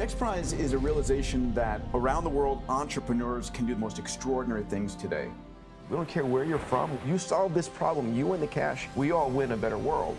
XPRIZE is a realization that around the world, entrepreneurs can do the most extraordinary things today. We don't care where you're from. You solve this problem, you win the cash, we all win a better world.